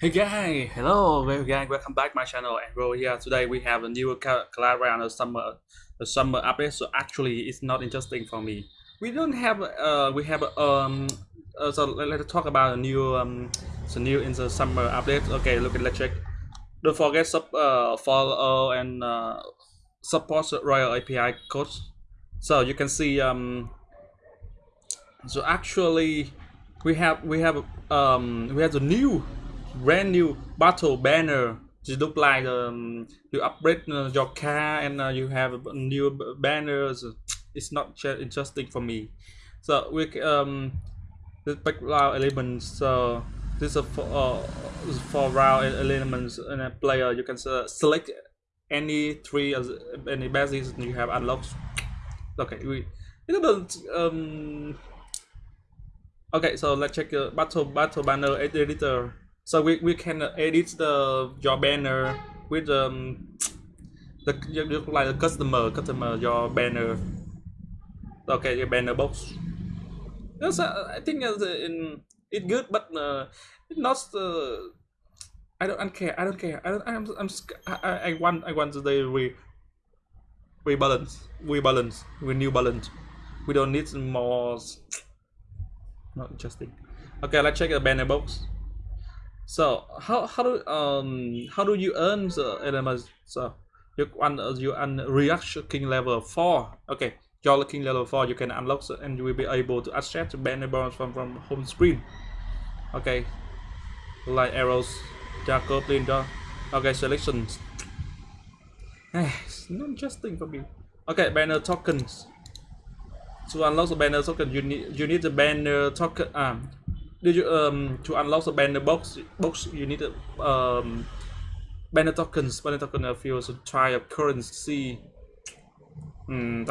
Hey guys, hello, well guys, welcome back my channel and bro here. Today we have a new the summer, the summer update. So actually, it's not interesting for me. We don't have, uh, we have um, uh, so let, let's talk about the new um, the new in the summer update. Okay, look at let's check. Don't forget sub uh follow and uh, support RoyaleAPI code. So you can see um. So actually, we have we have um we have the new brand new battle banner. It look like um, you upgrade uh, your car and uh, you have new banners. It's not interesting for me. So we um the background elements. So this is for uh, for round elements in a player. You can uh, select any three as any bases you have unlocked okay we you know um okay so let's check the battle battle banner editor so we, we can edit the your banner with um the like the customer customer your banner. Okay your banner box. Yes i think in it good but uh, not uh, i don't, I care i don't care i don't i'm, I'm I, I want i want the re rebalance rebalance renew balance. We new balance we don't need more not interesting okay let's check the banner box so how how do um how do you earn the elements? So you un you un reaction king level four. Okay, your king level four you can unlock and you will be able to access the banner from from home screen. Okay, like arrows, Jacob Linda. Okay, selections. it's not interesting for me. Okay, banner tokens. To unlock the banner token, you need you need the banner token. Um, you um to unlock the banner box box you need um banner tokens banner token of yours to try a currency hmm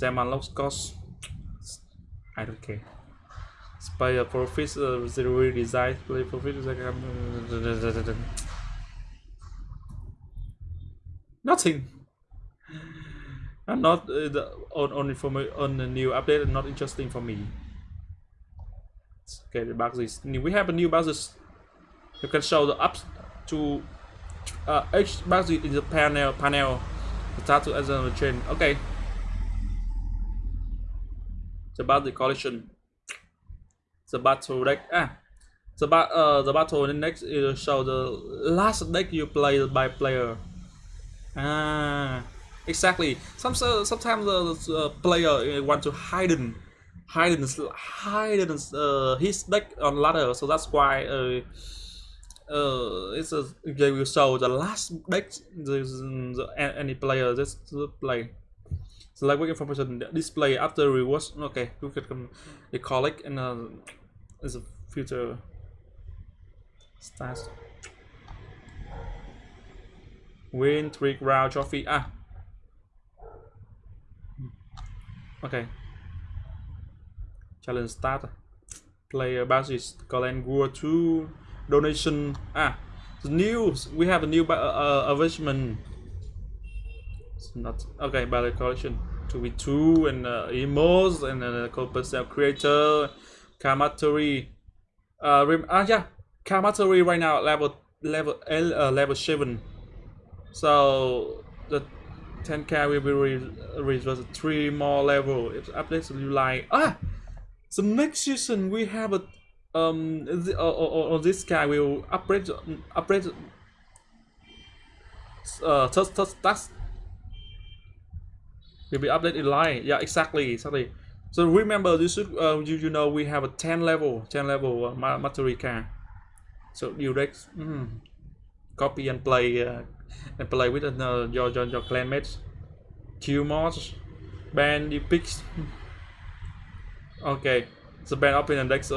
them unlocks cost I don't care spy a profit uh, zero design play profit nothing I'm not uh, the, on on for me on the new update not interesting for me Okay, the boxes. We have a new boxes. You can show the up to uh, each box in the panel. Panel. Start to as a chain. Okay. It's about the collection. The battle deck. Ah. The bat uh the battle the next is show the last deck you play by player. Ah. Exactly. Some sometimes the, the player want to hide hiding hiding uh, his deck on ladder so that's why uh, uh, it's a they will show the last deck the, the, any player just play. Like what information display after rewards okay you can they collect and uh, as a future stats win trick round trophy ah. Okay challenge start. Player basis Galen War 2 donation. Ah the news we have a new uh, uh, arrangement it's not okay battle collection. 2v2 and uh, emos and uh, self creator. Kamatory uh ah yeah Kamatory right now level level uh, level 7 so the 10k will be re three more level. If updates you like ah so next season we have a um the, uh, or, or, this guy will upgrade upgrade uh test test task will be updated in line. Yeah exactly exactly. So remember this should uh, you, you know we have a 10 level 10 level uh, material car so you direct mm, copy and play uh, and play with uh, your, your your clan mates kill mods ban the picks Okay, the band up in index.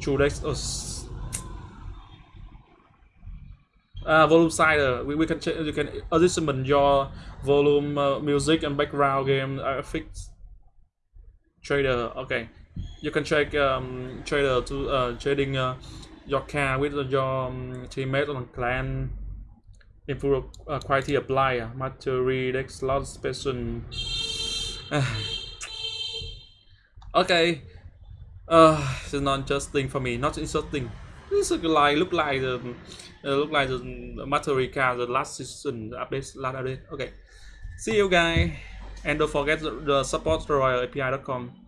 True dex. Ah, volume slider. We, we can you can adjustment your volume, uh, music, and background game effects. Trader. Okay, you can check um, trader to uh, trading uh, your car with your um, teammate on clan. Improve uh, quality apply. Uh, material dex slot special. Okay Uh, it's not interesting for me. Not interesting. This look like look like the uh, look like the Materica the last season update last update. Okay. See you guys, and don't forget the, the support royaleapi.com.